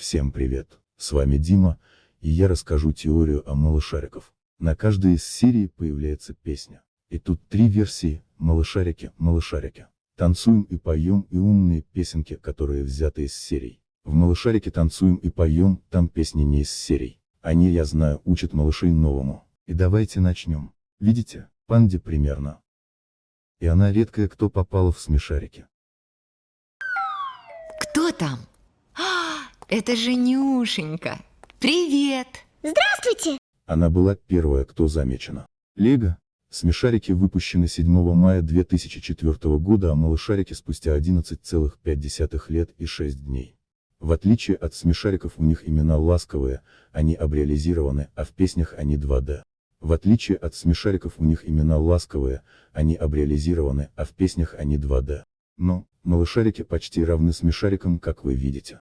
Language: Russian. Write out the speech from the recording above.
Всем привет, с вами Дима, и я расскажу теорию о малышариков. На каждой из серий появляется песня. И тут три версии, малышарики, малышарики. Танцуем и поем и умные песенки, которые взяты из серий. В малышарике танцуем и поем, там песни не из серий. Они, я знаю, учат малышей новому. И давайте начнем. Видите, панде примерно. И она редкая, кто попала в смешарики. Кто там? А, это же Нюшенька. Привет. Здравствуйте! Она была первая, кто замечена. Лего. Смешарики выпущены 7 мая 2004 года, а малышарики спустя 11,5 лет и 6 дней. В отличие от смешариков у них имена ласковые, они абреализированы, а в песнях они 2D. В отличие от смешариков у них имена ласковые, они абреализированы, а в песнях они 2D. Но, малышарики почти равны смешарикам, как вы видите.